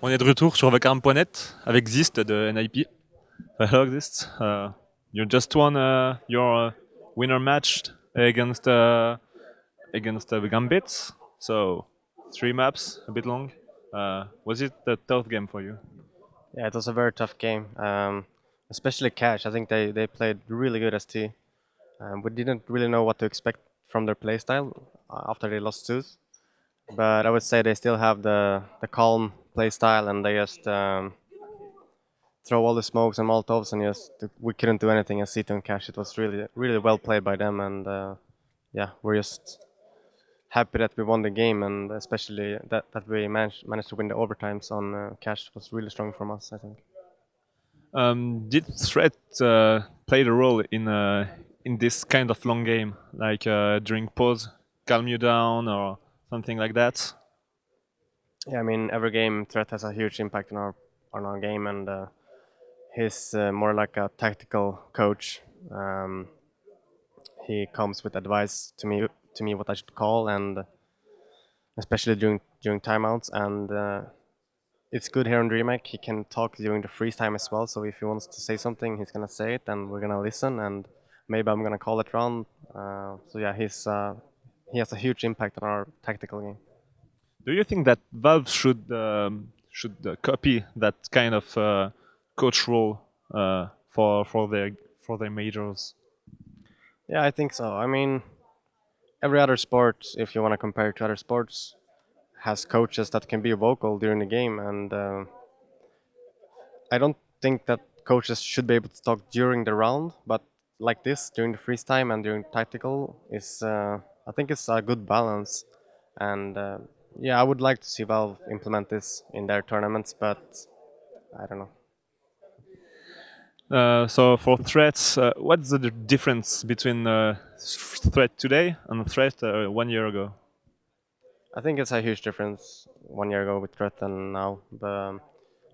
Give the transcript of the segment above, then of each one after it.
On est de retour sur vacarme.net avec Xizt de NIP. Hello Xizt. Uh, you just won uh, your uh, winner match against uh, against uh, Gambit. So three maps, a bit long. Uh, was it a tough game for you? Yeah, it was a very tough game. Um, especially Cache. I think they, they played really good ST. Um, we didn't really know what to expect from their playstyle after they lost Zeus. But I would say they still have the, the calm play style and they just um, throw all the smokes and molotovs and just we couldn't do anything as Cito and Cache. It was really really well played by them and uh, yeah, we're just happy that we won the game and especially that, that we managed managed to win the overtimes on uh, Cache was really strong from us, I think. Um, did threat uh, play a role in uh, in this kind of long game, like uh, during pause, calm you down or something like that? Yeah, I mean every game threat has a huge impact on our on our game, and uh, he's uh, more like a tactical coach. Um, he comes with advice to me to me what I should call, and especially during during timeouts. And uh, it's good here on DreamHack. He can talk during the freeze time as well. So if he wants to say something, he's gonna say it, and we're gonna listen. And maybe I'm gonna call it round. Uh, so yeah, he's uh, he has a huge impact on our tactical game. Do you think that Valve should um, should uh, copy that kind of uh, coach role uh, for for their for their majors? Yeah, I think so. I mean, every other sport, if you want to compare it to other sports, has coaches that can be vocal during the game, and uh, I don't think that coaches should be able to talk during the round, but like this during the freeze time and during tactical is uh, I think it's a good balance, and uh, yeah, I would like to see Valve implement this in their tournaments, but I don't know. Uh, so for threats, uh, what's the difference between uh, threat today and threat uh, one year ago? I think it's a huge difference one year ago with threat and now, but um,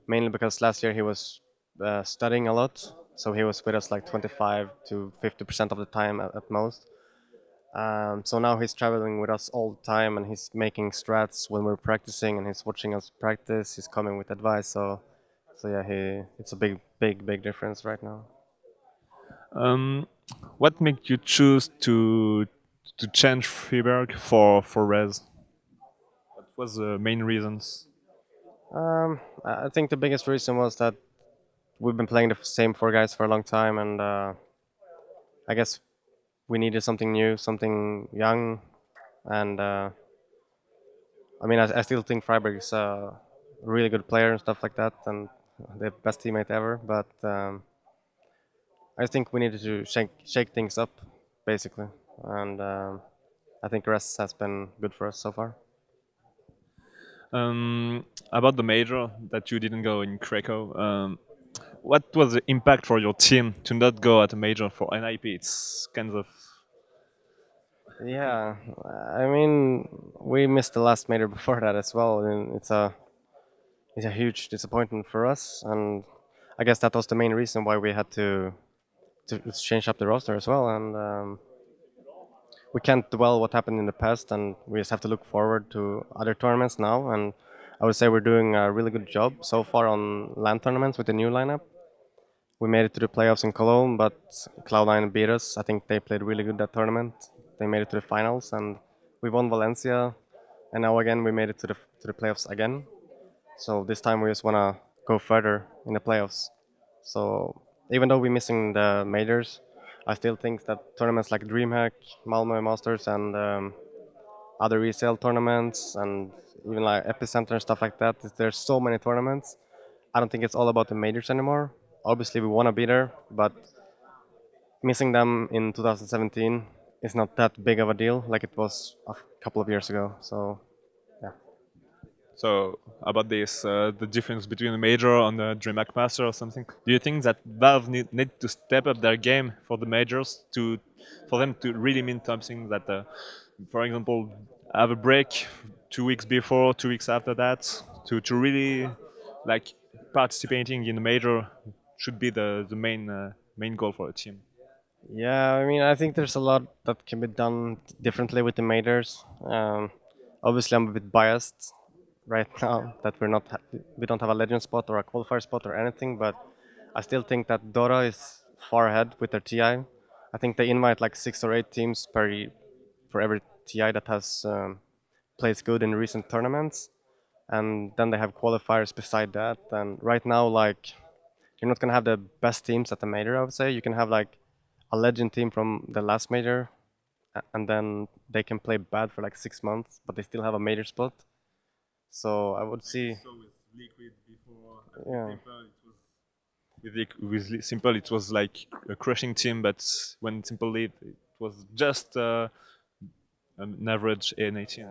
mainly because last year he was uh, studying a lot, so he was with us like 25 to 50 percent of the time at, at most. Um, so now he's traveling with us all the time, and he's making strats when we're practicing, and he's watching us practice. He's coming with advice, so so yeah, he it's a big, big, big difference right now. Um, what made you choose to to change Friberg for for REZ? What was the main reasons? Um, I think the biggest reason was that we've been playing the same four guys for a long time, and uh, I guess we needed something new, something young, and uh, I mean, I, I, still think Friberg is a really good player and stuff like that, and the best teammate ever. But um, I think we needed to shake shake things up, basically, and um, I think rest has been good for us so far. Um, about the major that you didn't go in Krakow, um, what was the impact for your team to not go at a major for NIP? It's kind of yeah. I mean, we missed the last major before that as well, and it's a it's a huge disappointment for us. And I guess that was the main reason why we had to to change up the roster as well. And um, we can't dwell what happened in the past, and we just have to look forward to other tournaments now. And I would say we're doing a really good job so far on LAN tournaments with the new lineup we made it to the playoffs in Cologne, but Cloud9 beat us. I think they played really good that tournament. They made it to the finals, and we won Valencia. And now again, we made it to the to the playoffs again. So this time we just wanna go further in the playoffs. So even though we're missing the majors, I still think that tournaments like DreamHack, Malmö Masters, and um, other resale tournaments, and even like Epicenter and stuff like that, there's so many tournaments. I don't think it's all about the majors anymore obviously we want to be there, but missing them in 2017 is not that big of a deal like it was a couple of years ago. So, yeah. So about this, uh, the difference between the major and the DreamHack Master or something. Do you think that Valve need, need to step up their game for the majors to, for them to really mean something that, uh, for example, have a break two weeks before, two weeks after that, to, to really like participating in the major should be the the main uh, main goal for a team. Yeah, I mean, I think there's a lot that can be done differently with the majors. Um, obviously, I'm a bit biased right now that we're not we don't have a legend spot or a qualifier spot or anything, but I still think that Dota is far ahead with their TI. I think they invite like six or eight teams per for every TI that has um, plays good in recent tournaments, and then they have qualifiers beside that. And right now, like you're not gonna have the best teams at the major. I would say you can have like a legend team from the last major, and then they can play bad for like six months, but they still have a major spot. So I would see, with Liquid before, yeah, with, Liq- with s1mple, it was like a crushing team, but when s1mple lead, it was just uh, an average NA team.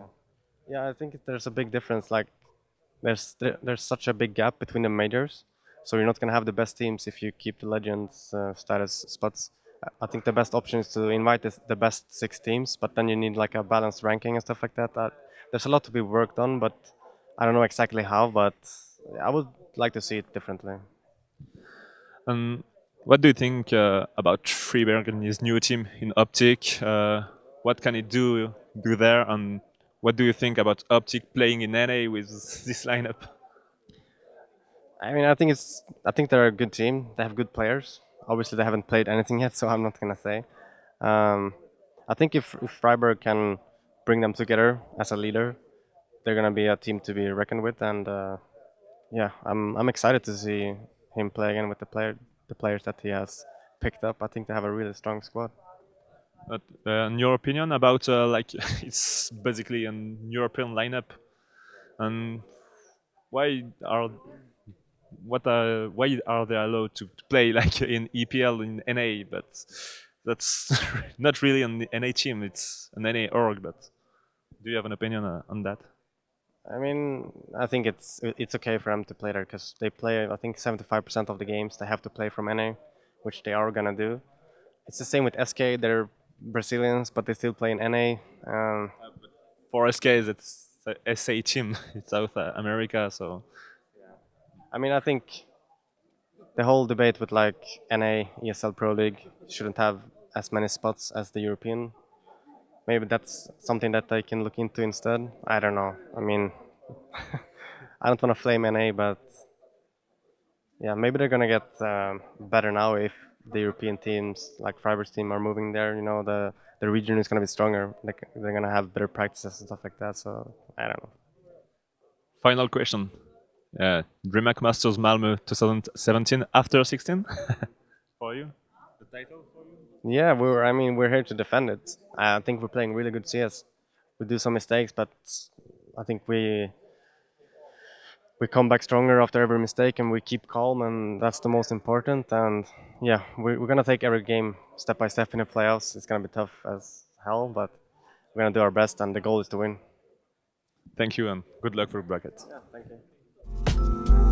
yeah. I think there's a big difference. Like there's there's such a big gap between the majors, so you're not gonna have the best teams if you keep the legends uh, status spots. I- think the best option is to invite the, best six teams, but then you need like a balanced ranking and stuff like that. Uh, there's a lot to be worked on, but I don't know exactly how. But I would like to see it differently. And what do you think uh, about Friberg and his new team in OpTic? Uh, what can it do do there, and what do you think about OpTic playing in NA with this lineup? I mean, I think it's I think they're a good team. They have good players. Obviously, they haven't played anything yet, so I'm not gonna say. Um, I think if, if Friberg can bring them together as a leader, they're gonna be a team to be reckoned with. And uh, yeah, I'm I'm excited to see him play again with the player the players that he has picked up. I think they have a really strong squad. But, uh, in your opinion about uh, like it's basically an European lineup, and why are what are why are they allowed to, play like in EPL in NA? But that's not really an NA team. It's an NA org. But do you have an opinion uh, on that? I mean, I think it's it's okay for them to play there because they play. I think 75% of the games they have to play from NA, which they are gonna do. It's the same with SK. They're Brazilians, but they still play in NA. Um, For SK, it's SA team. It's South uh, America, so I mean, I think the whole debate with like NA, ESL Pro League shouldn't have as many spots as the European. Maybe that's something that they can look into instead. I don't know. I mean, I don't want to flame NA, but yeah, maybe they're gonna get um, better now if the European teams like Friberg's team are moving there. You know, the the region is gonna be stronger. Like they're gonna have better practices and stuff like that. So I don't know. final question. Uh, DreamHack Masters Malmö 2017 after 16 for you. The title for you. Yeah, we're. I mean, we're here to defend it. I think we're playing really good CS. We do some mistakes, but I think we we come back stronger after every mistake, and we keep calm, and that's the most important. And yeah, we're, we're gonna take every game step by step in the playoffs. It's gonna be tough as hell, but we're gonna do our best, and the goal is to win. Thank you and good luck for bracket. Yeah, thank you. Thank you.